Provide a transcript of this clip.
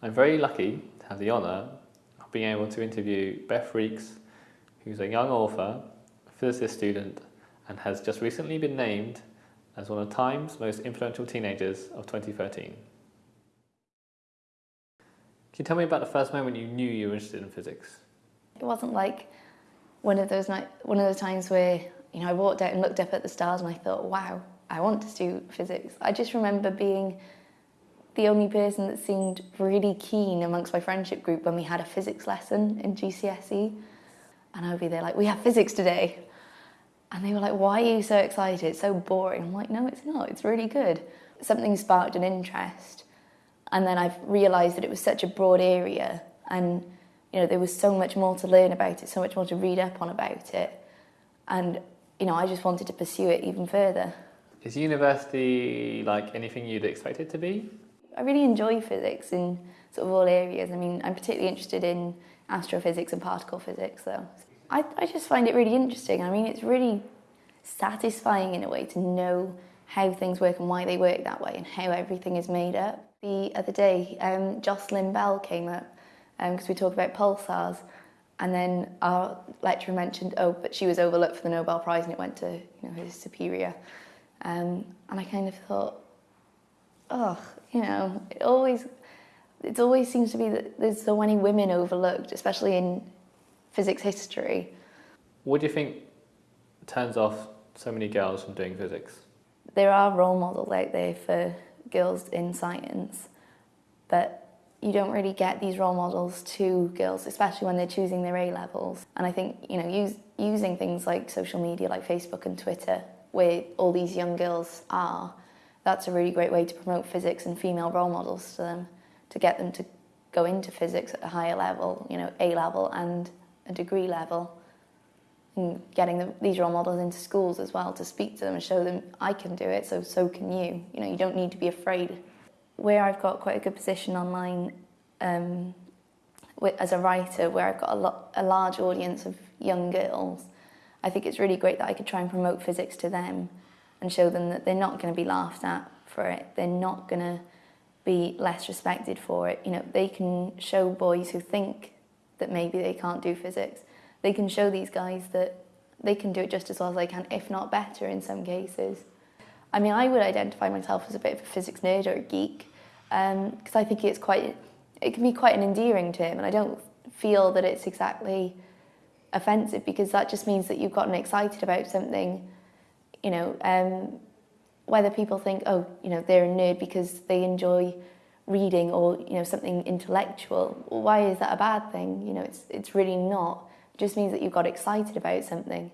I'm very lucky to have the honour of being able to interview Beth Reeks, who's a young author, physicist student, and has just recently been named as one of Time's most influential teenagers of 2013. Can you tell me about the first moment you knew you were interested in physics? It wasn't like one of those night, one of those times where you know I walked out and looked up at the stars and I thought, wow, I want to do physics. I just remember being the only person that seemed really keen amongst my friendship group when we had a physics lesson in GCSE. And I would be there like, we have physics today. And they were like, why are you so excited? It's so boring. I'm like, no, it's not. It's really good. Something sparked an interest. And then I've realised that it was such a broad area and you know, there was so much more to learn about it, so much more to read up on about it. And, you know, I just wanted to pursue it even further. Is university like anything you'd expect it to be? I really enjoy physics in sort of all areas. I mean, I'm particularly interested in astrophysics and particle physics, though. I, I just find it really interesting. I mean, it's really satisfying in a way to know how things work and why they work that way and how everything is made up. The other day, um, Jocelyn Bell came up because um, we talked about pulsars. And then our lecturer mentioned, oh, but she was overlooked for the Nobel Prize and it went to you know, his superior. Um, and I kind of thought, oh, you know, it always, it always seems to be that there's so many women overlooked, especially in physics history. What do you think turns off so many girls from doing physics? There are role models out there for girls in science, but you don't really get these role models to girls, especially when they're choosing their A levels. And I think you know, use, using things like social media, like Facebook and Twitter, where all these young girls are, that's a really great way to promote physics and female role models to them, to get them to go into physics at a higher level, you know, A level and a degree level. And getting the, these role models into schools as well to speak to them and show them I can do it, so so can you. You know, you don't need to be afraid where I've got quite a good position online um, as a writer, where I've got a, lot, a large audience of young girls, I think it's really great that I could try and promote physics to them and show them that they're not going to be laughed at for it. They're not going to be less respected for it. You know, they can show boys who think that maybe they can't do physics. They can show these guys that they can do it just as well as they can, if not better in some cases. I mean, I would identify myself as a bit of a physics nerd or a geek because um, I think it's quite, it can be quite an endearing term and I don't feel that it's exactly offensive because that just means that you've gotten excited about something, you know, um, whether people think, oh, you know, they're a nerd because they enjoy reading or, you know, something intellectual, why is that a bad thing? You know, it's, it's really not. It just means that you've got excited about something.